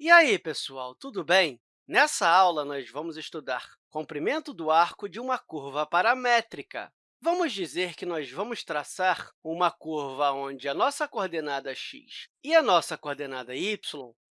E aí, pessoal, tudo bem? Nessa aula, nós vamos estudar comprimento do arco de uma curva paramétrica. Vamos dizer que nós vamos traçar uma curva onde a nossa coordenada x e a nossa coordenada y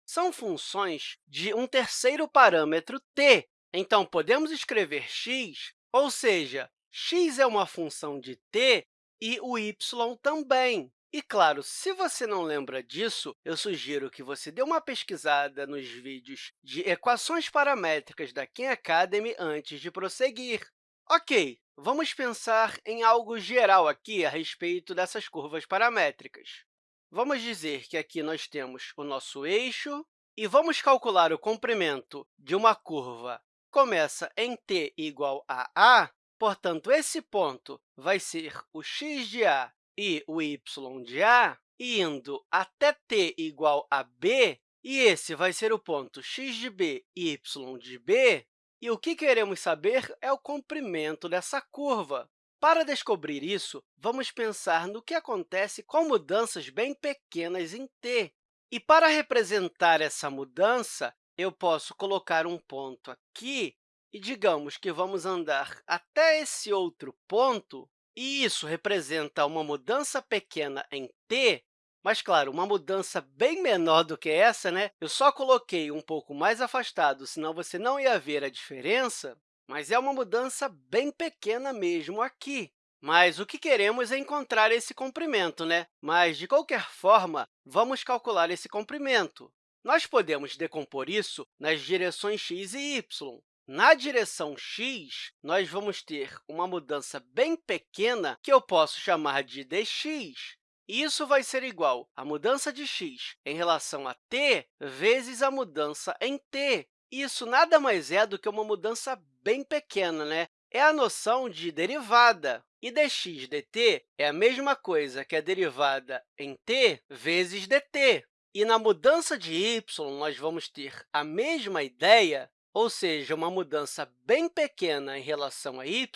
são funções de um terceiro parâmetro t. Então, podemos escrever x, ou seja, x é uma função de t e o y também. E, claro, se você não lembra disso, eu sugiro que você dê uma pesquisada nos vídeos de equações paramétricas da Khan Academy antes de prosseguir. Ok, vamos pensar em algo geral aqui a respeito dessas curvas paramétricas. Vamos dizer que aqui nós temos o nosso eixo e vamos calcular o comprimento de uma curva começa em t igual a a, portanto, esse ponto vai ser o x de a e o y de A, indo até t igual a b, e esse vai ser o ponto x de b e y de b, e o que queremos saber é o comprimento dessa curva. Para descobrir isso, vamos pensar no que acontece com mudanças bem pequenas em t. E para representar essa mudança, eu posso colocar um ponto aqui e digamos que vamos andar até esse outro ponto, e isso representa uma mudança pequena em t, mas, claro, uma mudança bem menor do que essa, né? Eu só coloquei um pouco mais afastado, senão você não ia ver a diferença, mas é uma mudança bem pequena mesmo aqui. Mas o que queremos é encontrar esse comprimento, né? Mas, de qualquer forma, vamos calcular esse comprimento. Nós podemos decompor isso nas direções x e y. Na direção x, nós vamos ter uma mudança bem pequena que eu posso chamar de dx. Isso vai ser igual à mudança de x em relação a t vezes a mudança em t. Isso nada mais é do que uma mudança bem pequena, né? É a noção de derivada. E dx dt é a mesma coisa que a derivada em t vezes dt. E na mudança de y, nós vamos ter a mesma ideia, ou seja, uma mudança bem pequena em relação a y,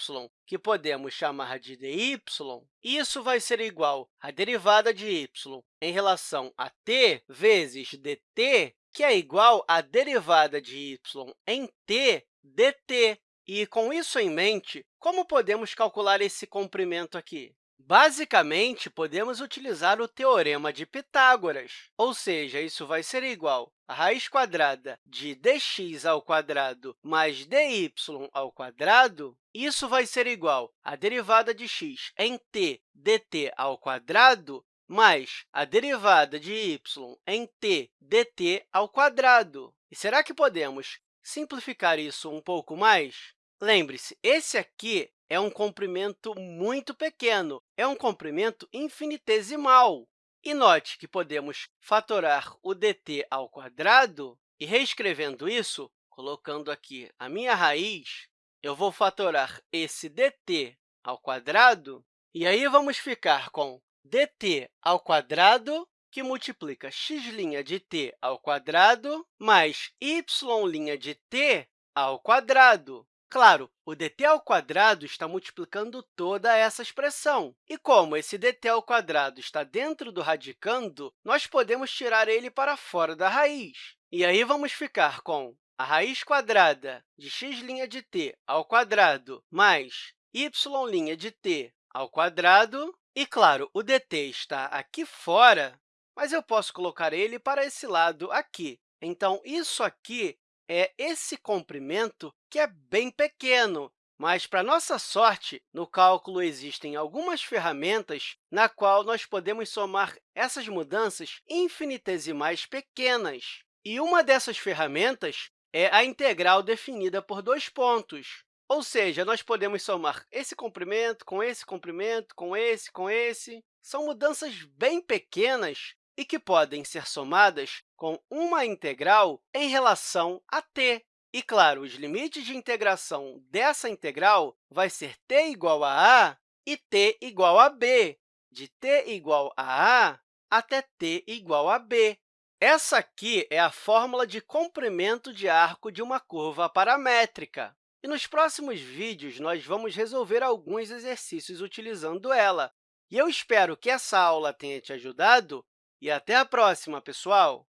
que podemos chamar de dy, isso vai ser igual à derivada de y em relação a t vezes dt, que é igual à derivada de y em t dt. E, com isso em mente, como podemos calcular esse comprimento aqui? Basicamente, podemos utilizar o Teorema de Pitágoras, ou seja, isso vai ser igual a raiz quadrada de dx ao quadrado mais dy ao quadrado, isso vai ser igual à derivada de x em t dt ao quadrado mais a derivada de y em t dt ao quadrado. E será que podemos simplificar isso um pouco mais? Lembre-se, esse aqui é um comprimento muito pequeno, é um comprimento infinitesimal. E note que podemos fatorar o dt ao quadrado, e reescrevendo isso, colocando aqui a minha raiz, eu vou fatorar esse dt ao quadrado, e aí vamos ficar com dt ao quadrado, que multiplica x' de t ao quadrado, mais y' de t ao quadrado. Claro, o dt ao quadrado está multiplicando toda essa expressão. E como esse dt ao quadrado está dentro do radicando, nós podemos tirar ele para fora da raiz. E aí vamos ficar com a raiz quadrada de x' de t ao quadrado mais y' de t ao quadrado. E, claro, o dt está aqui fora, mas eu posso colocar ele para esse lado aqui. Então, isso aqui é esse comprimento que é bem pequeno, mas, para nossa sorte, no cálculo existem algumas ferramentas na qual nós podemos somar essas mudanças infinitesimais pequenas. E uma dessas ferramentas é a integral definida por dois pontos. Ou seja, nós podemos somar esse comprimento com esse comprimento, com esse, com esse. São mudanças bem pequenas e que podem ser somadas com uma integral em relação a t. E, claro, os limites de integração dessa integral vai ser t igual a a e t igual a b, de t igual a a até t igual a b. Essa aqui é a fórmula de comprimento de arco de uma curva paramétrica. E nos próximos vídeos, nós vamos resolver alguns exercícios utilizando ela. E eu espero que essa aula tenha te ajudado e até a próxima, pessoal!